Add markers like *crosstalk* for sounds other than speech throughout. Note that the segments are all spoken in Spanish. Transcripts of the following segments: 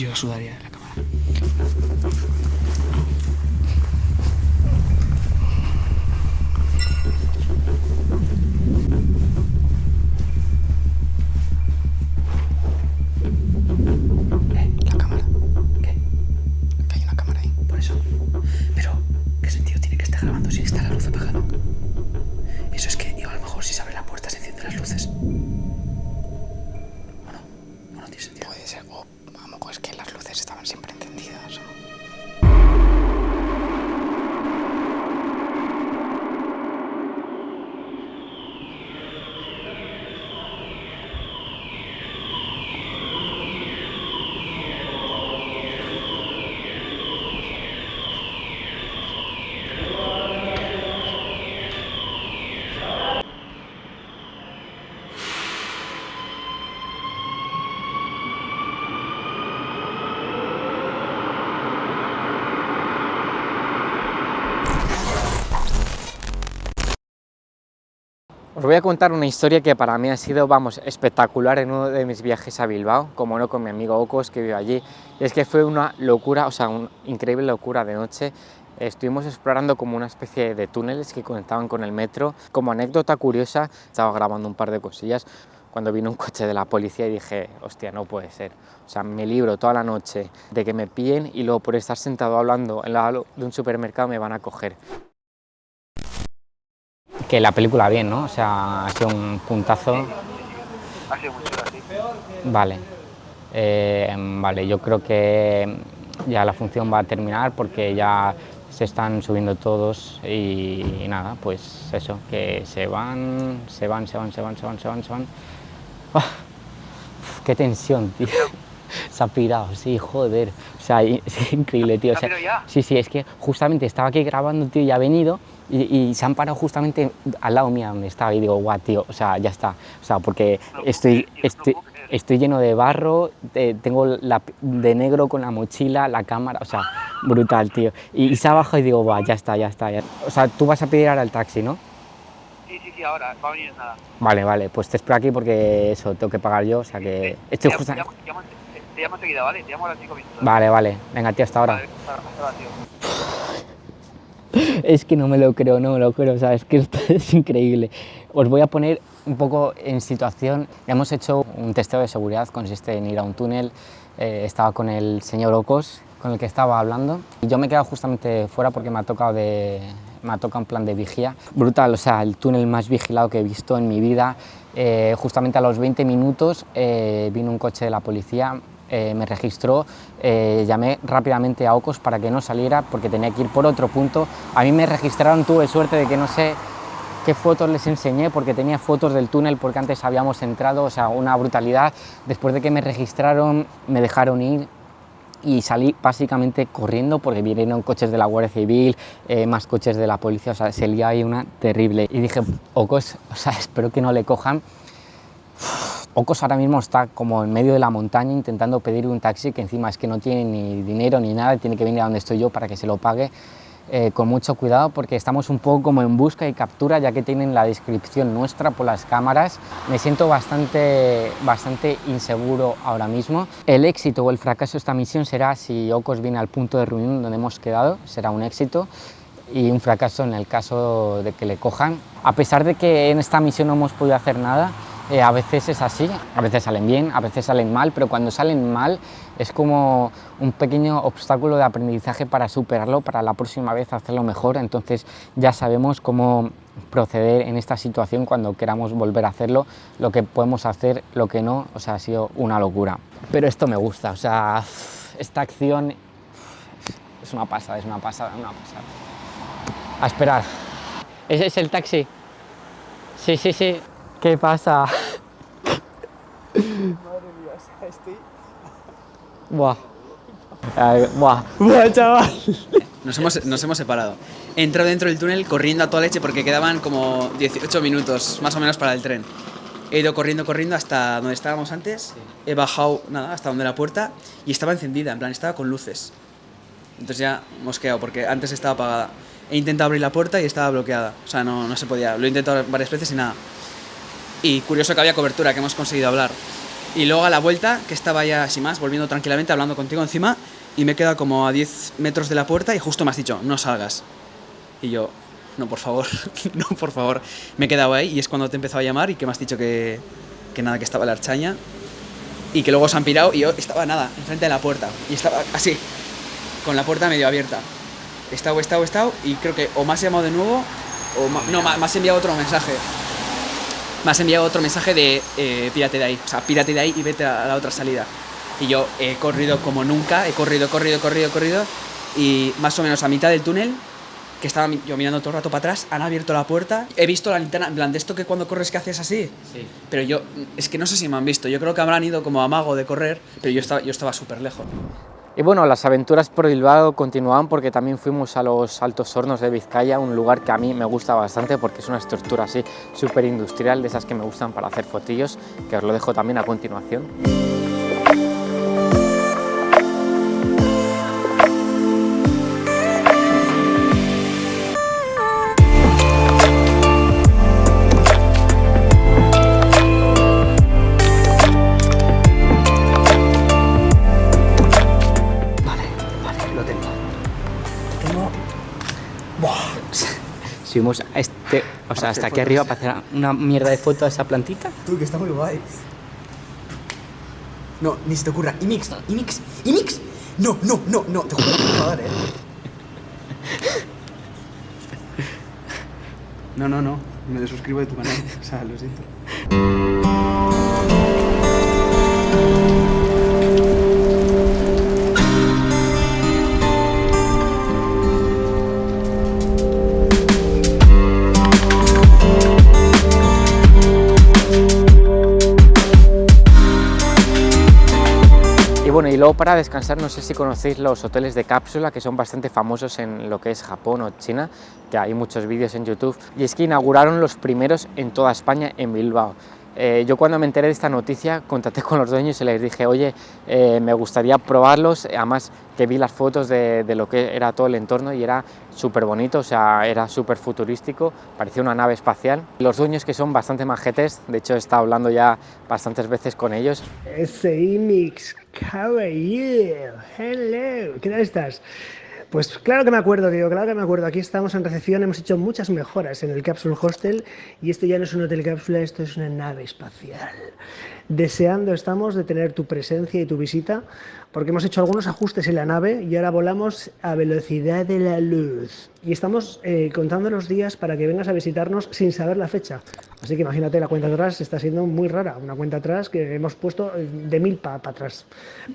Yo sudaría en la cámara. Os voy a contar una historia que para mí ha sido, vamos, espectacular en uno de mis viajes a Bilbao, como no con mi amigo Ocos que vive allí. Es que fue una locura, o sea, una increíble locura de noche. Estuvimos explorando como una especie de túneles que conectaban con el metro. Como anécdota curiosa, estaba grabando un par de cosillas cuando vino un coche de la policía y dije, hostia, no puede ser. O sea, me libro toda la noche de que me pillen y luego por estar sentado hablando en la de un supermercado me van a coger que la película bien, ¿no? O sea, ha sido un puntazo. Ha sido muy chulo, sí. Vale. Eh, vale, yo creo que ya la función va a terminar porque ya se están subiendo todos y, y nada, pues eso, que se van, se van, se van, se van, se van, se van, se van. ¡Ah! ¡Qué tensión, tío! *laughs* Se ha pirado, sí, joder. O sea, *laughs* es increíble, tío. O ¿Se sea, ha pirado ya? sí, sí, es que justamente estaba aquí grabando, tío, y ha venido y, y se han parado justamente al lado mío donde estaba y digo, guau, tío, o sea, ya está. O sea, porque estoy, estoy, estoy lleno de barro, eh, tengo la, de negro con la mochila, la cámara, o sea, brutal, tío. Y, y se ha bajado y digo, guau, ya está, ya está. ya". O sea, tú vas a pedir ahora el taxi, ¿no? Sí, sí, sí, ahora, va a venir en nada. Vale, vale, pues te espero aquí porque eso, tengo que pagar yo, o sea que estoy justa- te llamo, enseguida, ¿vale? Te llamo a las 5 minutos. Vale, vale, venga, tío, hasta ahora. Vale, hasta ahora, tío. *laughs* Es que no me lo creo, no me lo creo, o es que *laughs* es increíble. Os voy a poner un poco en situación. Hemos hecho un testeo de seguridad, consiste en ir a un túnel. eh, estaba con el señor Ocos, con el que estaba hablando. Y yo me he quedado justamente fuera porque me ha tocado de, me ha en plan de vigía. Brutal, o sea, el túnel más vigilado que he visto en mi vida. Eh, justamente a los 20 minutos eh, vino un coche de la policía, eh, me registró, eh, llamé rápidamente a Ocos para que no saliera porque tenía que ir por otro punto. A mí me registraron, tuve suerte de que no sé qué fotos les enseñé porque tenía fotos del túnel porque antes habíamos entrado, o sea, una brutalidad. Después de que me registraron, me dejaron ir y salí básicamente corriendo porque vinieron coches de la Guardia Civil, eh, más coches de la policía, o sea, se ahí una terrible. Y dije, Ocos, o sea, *laughs* espero que no le cojan. Ocos ahora mismo está como en medio de la montaña intentando pedir un taxi que encima es que no tiene ni dinero ni nada, tiene que venir a donde estoy yo para que se lo pague. eh, con mucho cuidado porque estamos un poco como en busca y captura ya que tienen la descripción nuestra por las cámaras. Me siento bastante, bastante inseguro ahora mismo. El éxito o el fracaso de esta misión será si Ocos viene al punto de reunión donde hemos quedado, será un éxito y un fracaso en el caso de que le cojan. A pesar de que en esta misión no hemos podido hacer nada, eh, a veces es así, a veces salen bien, a veces salen mal, pero cuando salen mal es como un pequeño obstáculo de aprendizaje para superarlo, para la próxima vez hacerlo mejor, entonces ya sabemos cómo proceder en esta situación cuando queramos volver a hacerlo, lo que podemos hacer, lo que no, o sea, ha sido una locura. Pero esto me gusta, o sea, esta acción es una pasada, es una pasada, una pasada. A esperar. ¿Ese es el taxi? Sí, sí, sí. ¿Qué pasa? Madre mía, o sea, estoy. Buah. Ay, buah. Buah, chaval. Nos hemos, nos hemos separado. He entrado dentro del túnel corriendo a toda leche porque quedaban como 18 minutos más o menos para el tren. He ido corriendo, corriendo hasta donde estábamos antes. He bajado, nada, hasta donde la puerta y estaba encendida, en plan, estaba con luces. Entonces ya hemos quedado porque antes estaba apagada. He intentado abrir la puerta y estaba bloqueada. O sea, no, no se podía. Lo he intentado varias veces y nada. Y curioso que había cobertura, que hemos conseguido hablar. Y luego a la vuelta, que estaba ya así más, volviendo tranquilamente, hablando contigo encima, y me he quedado como a 10 metros de la puerta y justo me has dicho, no salgas. Y yo, no, por favor, *laughs* no, por favor. Me he quedado ahí y es cuando te he empezado a llamar y que me has dicho que, que nada, que estaba la archaña y que luego se han pirado y yo estaba nada, enfrente de la puerta. Y estaba así, con la puerta medio abierta. He estado, he estado, he estado y creo que o me has llamado de nuevo o no, me has enviado otro mensaje. Me has enviado otro mensaje de eh, pírate de ahí, o sea, pírate de ahí y vete a la otra salida. Y yo he corrido como nunca, he corrido, corrido, corrido, corrido y más o menos a mitad del túnel que estaba yo mirando todo el rato para atrás, han abierto la puerta, he visto la linterna, en plan, de esto que cuando corres que haces así. Sí. Pero yo, es que no sé si me han visto, yo creo que habrán ido como a mago de correr, pero yo estaba, yo estaba súper lejos. Y bueno, las aventuras por Bilbao continuaban porque también fuimos a los Altos Hornos de Vizcaya, un lugar que a mí me gusta bastante porque es una estructura así súper industrial, de esas que me gustan para hacer fotillos, que os lo dejo también a continuación. Subimos a este, o sea, hasta aquí arriba para hacer una mierda de foto a esa plantita. Tú, que está muy guay. No, ni se te ocurra. IMIX, IMIX, IMIX. No, no, no, no, te juro que te va a dar, eh. *laughs* No, no, no. Me desuscribo de tu canal. O sea, lo siento. Para descansar, no sé si conocéis los hoteles de cápsula, que son bastante famosos en lo que es Japón o China, que hay muchos vídeos en YouTube, y es que inauguraron los primeros en toda España, en Bilbao. Eh, yo cuando me enteré de esta noticia contacté con los dueños y les dije, oye, eh, me gustaría probarlos, además que vi las fotos de, de lo que era todo el entorno y era súper bonito, o sea, era súper futurístico, parecía una nave espacial. Los dueños que son bastante majetes, de hecho he estado hablando ya bastantes veces con ellos, Ese Imix, how are you? Hello, ¿qué tal estás? Pues claro que me acuerdo, tío, claro que me acuerdo. Aquí estamos en recepción, hemos hecho muchas mejoras en el Capsule Hostel y esto ya no es un hotel cápsula, esto es una nave espacial. Deseando estamos de tener tu presencia y tu visita porque hemos hecho algunos ajustes en la nave y ahora volamos a velocidad de la luz. Y estamos eh, contando los días para que vengas a visitarnos sin saber la fecha. Así que imagínate, la cuenta atrás está siendo muy rara, una cuenta atrás que hemos puesto eh, de mil para atrás.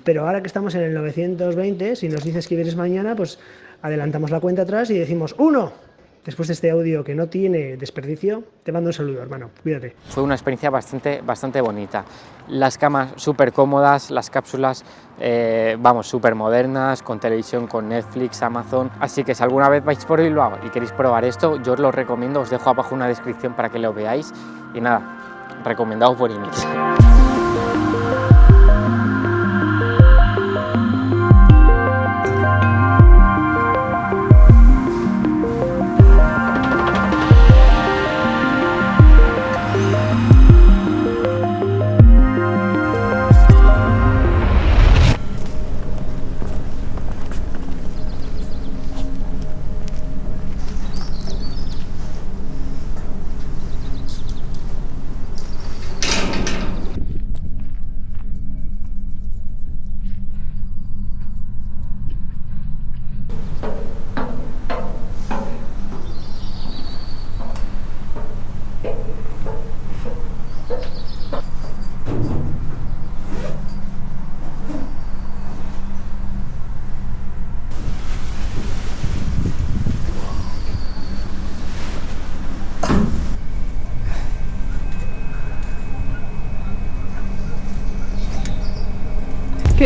Pero ahora que estamos en el 920, si nos dices que vienes mañana, pues adelantamos la cuenta atrás y decimos ¡Uno! Después de este audio que no tiene desperdicio, te mando un saludo, hermano. Cuídate. fue una experiencia bastante, bastante bonita. Las camas súper cómodas, las cápsulas, eh, vamos, súper modernas, con televisión, con Netflix, Amazon. Así que si alguna vez vais por Bilbao y queréis probar esto, yo os lo recomiendo, os dejo abajo una descripción para que lo veáis. Y nada, recomendado por Inix.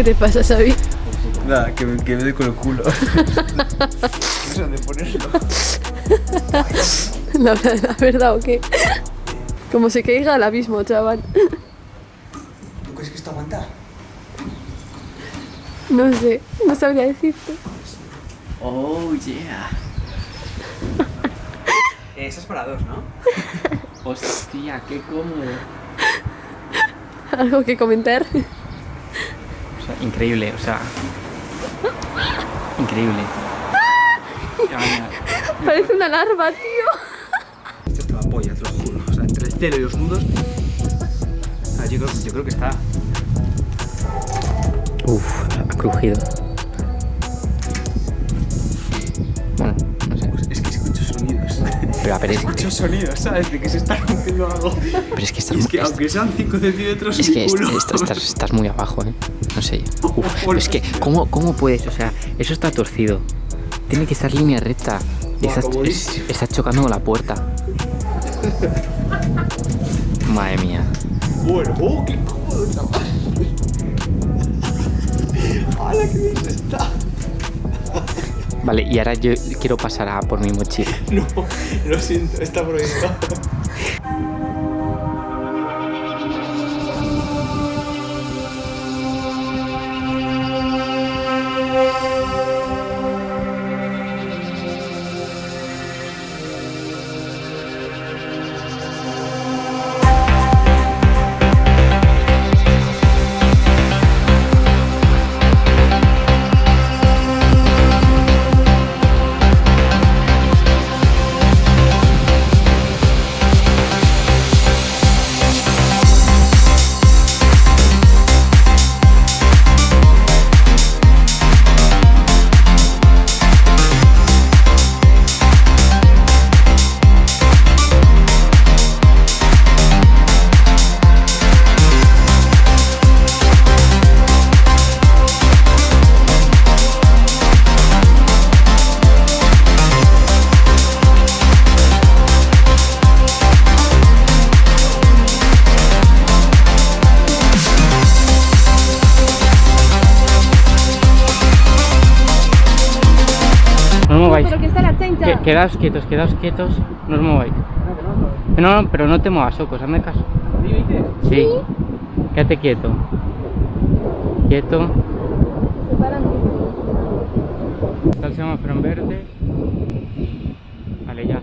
¿Qué te pasa, Xavi? Nada, que me, que me doy con el culo. no sé dónde ponerlo. La, la verdad, ¿o qué? Como se caiga al abismo, chaval. ¿Tú crees que esto aguanta? No sé, no sabría decirte. Oh, yeah. Eso es para dos, ¿no? Hostia, qué cómodo. *laughs* ¿Algo que comentar? Increíble, o sea. Increíble. Parece una larva, tío. Esto es la polla, te lo juro. O sea, entre el celo y los nudos. Ah, yo, creo, yo creo que está. Uf, ha crujido. Pero a ver, es, escucho sonidos, ¿sabes? De que se está rompiendo algo. pero es que estás, es que aunque sean 5 centímetros, es que culo. est- estás, estás muy abajo, ¿eh? No sé yo. *laughs* Uf, pero es que, ¿cómo, ¿cómo puedes? O sea, eso está torcido. Tiene que estar línea recta. Estás, es- estás chocando con la puerta. *laughs* Madre mía. Bueno, oh, qué cómodo, chaval. *laughs* ¡Hala, qué bien se está! Vale, y ahora yo quiero pasar a por mi mochila. *laughs* No, lo siento, está prohibido. *laughs* chancha. Que- quedaos quietos, quedaos quietos. No os mováis. No, no, pero no te muevas, Socos, hazme caso. Sí. Quédate quieto. Quieto. Se. Está el semáforo en verde. Vale, ya.